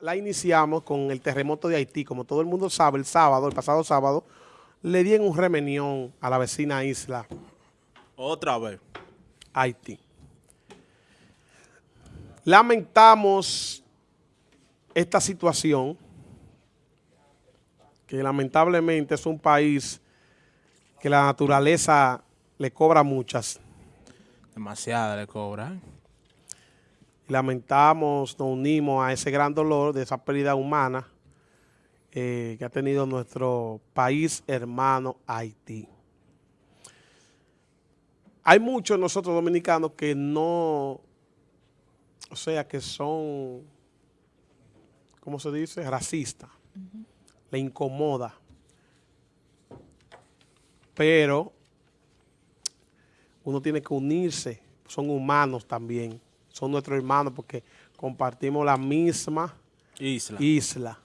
la iniciamos con el terremoto de Haití. Como todo el mundo sabe, el sábado, el pasado sábado, le di en un remenión a la vecina isla. Otra vez. Haití. Lamentamos esta situación, que lamentablemente es un país que la naturaleza le cobra muchas. Demasiada le cobra. Lamentamos, nos unimos a ese gran dolor de esa pérdida humana eh, que ha tenido nuestro país hermano Haití. Hay muchos nosotros dominicanos que no, o sea, que son, ¿cómo se dice? Racistas. Le incomoda. Pero uno tiene que unirse, son humanos también, son nuestros hermanos porque compartimos la misma isla. isla.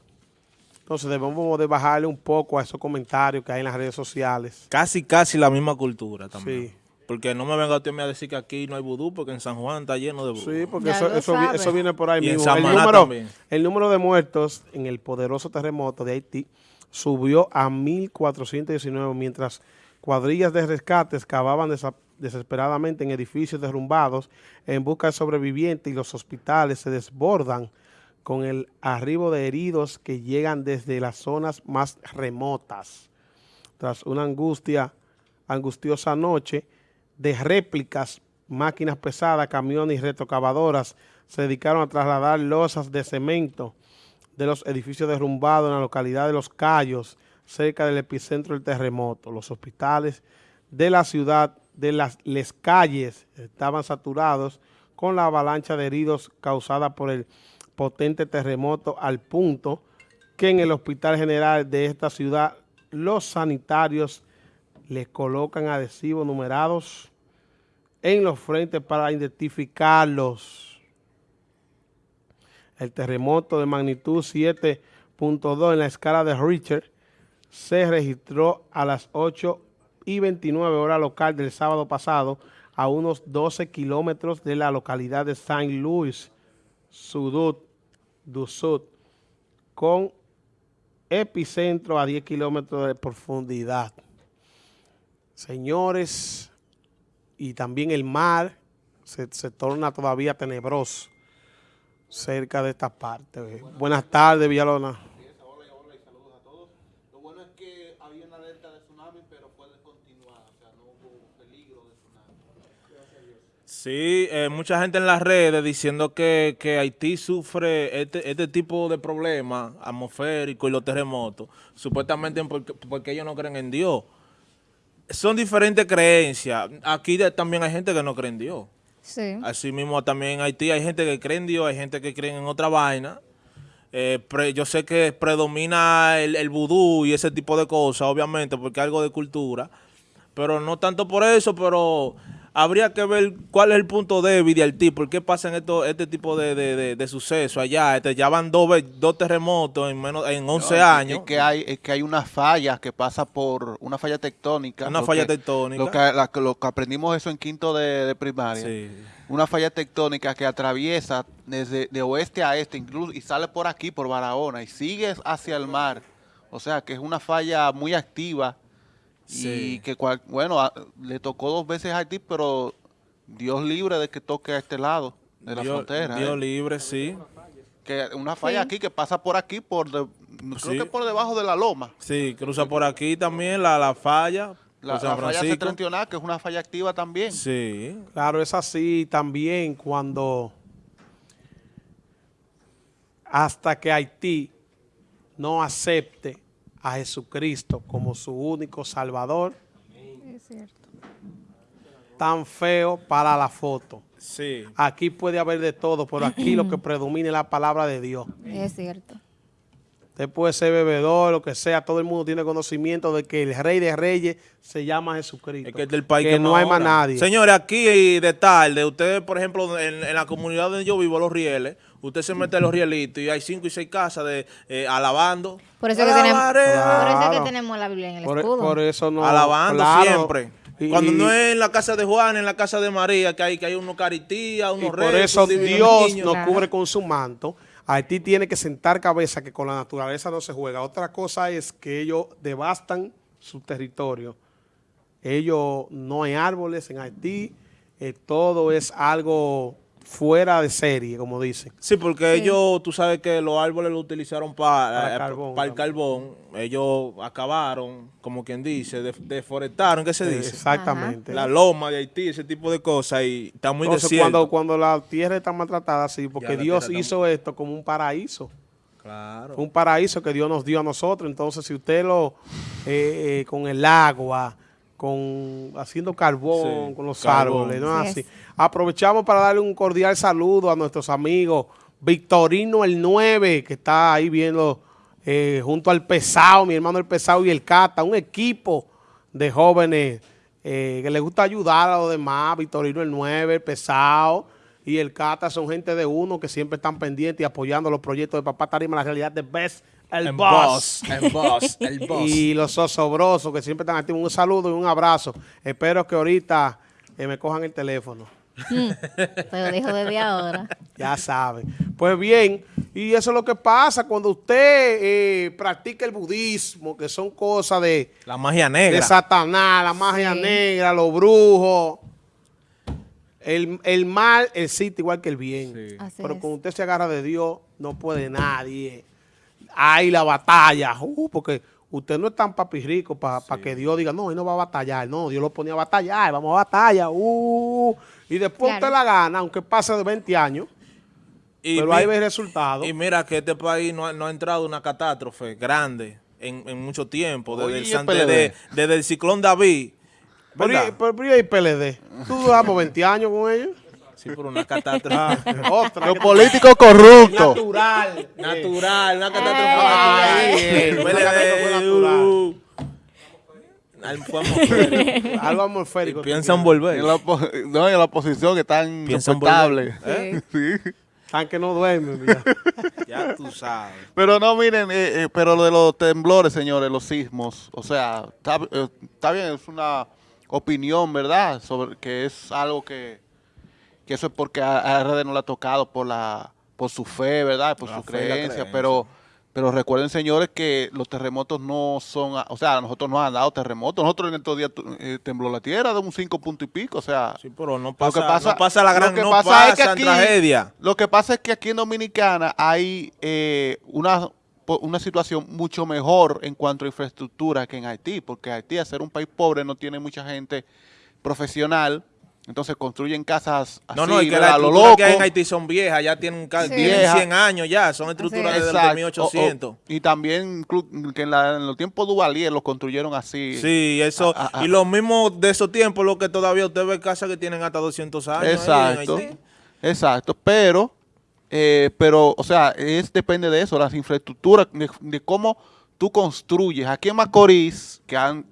Entonces debemos de bajarle un poco a esos comentarios que hay en las redes sociales. Casi, casi la misma cultura también. Sí. Porque no me venga usted a decir que aquí no hay vudú, porque en San Juan está lleno de vudú. Sí, porque eso, eso, eso viene por ahí Y en mismo. El número, también. el número de muertos en el poderoso terremoto de Haití subió a 1.419, mientras cuadrillas de rescates cavaban desa- desesperadamente en edificios derrumbados en busca de sobrevivientes y los hospitales se desbordan con el arribo de heridos que llegan desde las zonas más remotas. Tras una angustia, angustiosa noche de réplicas, máquinas pesadas, camiones y retrocavadoras se dedicaron a trasladar losas de cemento de los edificios derrumbados en la localidad de Los Cayos, cerca del epicentro del terremoto. Los hospitales de la ciudad de las Les Calles estaban saturados con la avalancha de heridos causada por el potente terremoto al punto que en el hospital general de esta ciudad los sanitarios les colocan adhesivos numerados en los frentes para identificarlos. El terremoto de magnitud 7.2 en la escala de Richter se registró a las 8 y 29 horas local del sábado pasado a unos 12 kilómetros de la localidad de Saint Louis, Sudut, du Sud, con epicentro a 10 kilómetros de profundidad. Señores, y también el mar se, se torna todavía tenebroso cerca de esta parte. Buenas tardes, Villalona. Lo bueno es que había una alerta de tsunami, pero fue descontinuada, o sea, no hubo peligro de tsunami. Sí, eh, mucha gente en las redes diciendo que, que Haití sufre este, este tipo de problemas atmosféricos y los terremotos, supuestamente porque, porque ellos no creen en Dios. Son diferentes creencias. Aquí de- también hay gente que no cree en Dios. Sí. Así mismo también en Haití hay gente que cree en Dios, hay gente que cree en otra vaina. Eh, pre- yo sé que predomina el, el vudú y ese tipo de cosas, obviamente, porque algo de cultura. Pero no tanto por eso, pero habría que ver cuál es el punto débil de Haití, por qué pasan esto, este tipo de, de, de- de sucesos allá. Este, ya van dos, dos terremotos en menos en 11 No, es- años. Es que hay, es que hay una falla que pasa por una falla tectónica. Una falla que- tectónica. Lo que, la- lo que aprendimos eso en quinto de, de primaria. Sí. Una falla tectónica que atraviesa desde de oeste a este, incluso y sale por aquí, por Barahona, y sigue hacia el mar. O sea, que es una falla muy activa Sí. y que, cual- bueno, a- le tocó dos veces a Haití, pero Dios libre de que toque a este lado de la Dios, frontera. Dios ¿eh? libre, sí. que una falla Sí. aquí que pasa por aquí, por de- creo Sí. que por debajo de la loma. Sí, cruza por aquí también la, la falla. La, San la falla septentrional, que es una falla activa también. Sí. Claro, es así también cuando hasta que Haití no acepte a Jesucristo como su único salvador, Es cierto. tan feo para la foto. Sí. Aquí puede haber de todo, pero aquí lo que predomina es la palabra de Dios. Es cierto. Usted puede ser bebedor, lo que sea, todo el mundo tiene conocimiento de que el rey de reyes se llama Jesucristo. Es que es del país que que, no hay más nadie. Señores, aquí de tarde, ustedes, por ejemplo, en, en la comunidad donde yo vivo, Los Rieles, usted se mete en Los Rielitos y hay cinco y seis casas de eh, alabando. Por eso, que tenemos, por Alabaré, eso es Claro. que tenemos la Biblia en el Por, escudo. por eso no. alabando claro. siempre. Y- Cuando no es en la casa de Juan, en la casa de María, que hay, que hay unos caristías, Y unos por reyes, eso Dios nos Claro. cubre con su manto. Haití tiene que sentar cabeza que con la naturaleza no se juega. Otra cosa es que ellos devastan su territorio. Ellos, no hay árboles en Haití, eh, todo es algo fuera de serie, como dicen. Sí, porque Sí. ellos, tú sabes que los árboles lo utilizaron para, Para eh, carbón, para el carbón. Ellos acabaron, como quien dice, def- deforestaron, ¿qué se dice? Exactamente. La loma de Haití, ese tipo de cosas, y está muy Entonces, desierto. cuando, cuando la tierra está maltratada, sí, porque Dios está- hizo esto como un paraíso. Claro. un paraíso que Dios nos dio a nosotros. Entonces, si usted lo, eh, eh, con el agua, con haciendo carbón, Sí, con los carbón. árboles, no así. es. Aprovechamos para darle un cordial saludo a nuestros amigos Victorino el 9, que está ahí viendo eh, junto al Pesado, mi hermano el Pesado y el Cata, un equipo de jóvenes eh, que les gusta ayudar a los demás. Victorino el 9, el Pesado y el Cata son gente de uno que siempre están pendientes y apoyando los proyectos de Papá Tarima, la realidad de Best, el boss. El boss, el boss. Y los osobrosos que siempre están activos. Un saludo y un abrazo. Espero que ahorita eh, me cojan el teléfono. Te lo dijo desde ahora. Ya saben. Pues bien, y eso es lo que pasa cuando usted eh, practica el budismo, que son cosas de, La magia de negra. Satanás, la magia Sí. negra, los brujos. El, el mal existe igual que el bien. Sí. Pero es. cuando usted se agarra de Dios, no puede nadie. Hay la batalla, uh, porque usted no es tan papi rico para que Dios diga, no, él no va a batallar. No, Dios lo ponía a batallar, vamos a batalla. uh, y después Claro. usted la gana, aunque pase de 20 años, Y pero mi- ahí ve el resultado. Y mira que este país no ha, no ha entrado una catástrofe grande en, en mucho tiempo, desde, Oye, el, desde- desde el ciclón David. Pero, pero, pero y el PLD, tú duramos 20 años con ellos. Sí, por una catástrofe Otra. Los políticos corruptos. Natural. natural, una catástrofe Ay, natural. eh, natural. al- fue atmosférico. Algo atmosférico. Y piensan volver. En la, opo- no, en la oposición que están Piensan insoportables. volver. Sí. Tan que no duermen. mira. Ya tú sabes. Pero no, miren, eh, eh, pero lo de los temblores, señores, los sismos, o sea, está, eh, está bien, es una opinión, ¿verdad? Sobre que es algo que, que eso es porque a, RD no le ha tocado por la por su fe, ¿verdad? Por La su creencia, creencia. pero pero recuerden, señores, que los terremotos no son, o sea, a nosotros nos han dado terremotos, nosotros en estos días eh, tembló la tierra de un cinco punto y pico, o sea, Sí, pero no lo pasa, que pasa, no pasa la gran, lo que no pasa es que aquí- tragedia. Lo que pasa es que aquí en Dominicana hay eh, una, una situación mucho mejor en cuanto a infraestructura que en Haití, porque Haití, al ser un país pobre, no tiene mucha gente profesional, entonces construyen casas así, No, no, es que ¿verdad? las a lo estructuras loco. que hay en Haití son viejas, ya tienen, Sí. tienen Vieja. 100 años ya, son estructuras es. desde Exacto. 1800. O- o- y también que en, la- en los tiempos Duvalier los construyeron así. Sí, eso. Ah, ah, ah. Y lo mismo de esos tiempos, lo que todavía usted ve casas que tienen hasta 200 años. ahí en Exacto, Haití. exacto, pero, eh, pero, o sea, es depende de eso, las infraestructuras, de, de cómo tú construyes. Aquí en Macorís, que han,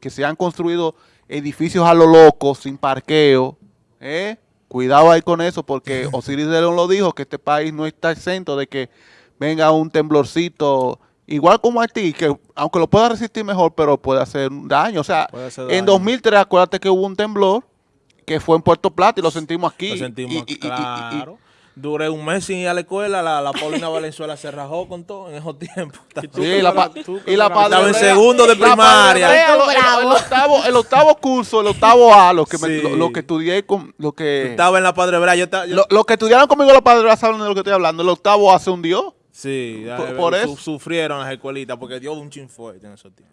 que se han construido edificios a lo loco, sin parqueo, ¿eh? cuidado ahí con eso, porque Osiris de León lo dijo, que este país no está exento de que venga un temblorcito, igual como Haití, que aunque lo pueda resistir mejor, pero puede hacer un daño. O sea, hacer en daño. 2003, acuérdate que hubo un temblor, que fue en Puerto Plata y lo sentimos aquí. Lo sentimos, Y- y- y- y- y- claro. Duré un mes sin ir a la escuela, la, la Paulina Valenzuela se rajó con todo en esos tiempos. Sí, la pa- Tú y la padre Estaba en segundo de la Padre primaria. El, el octavo, el octavo curso, el octavo A, lo que, me- Sí. lo, lo que estudié con, lo que, Estaba en la Padre Brea. Yo, ta- yo- lo, lo que estudiaron conmigo los padres saben de lo que estoy hablando. El octavo A se hundió. sí, por- por su- eso. sufrieron las escuelitas porque dio un chin fuerte en esos tiempos.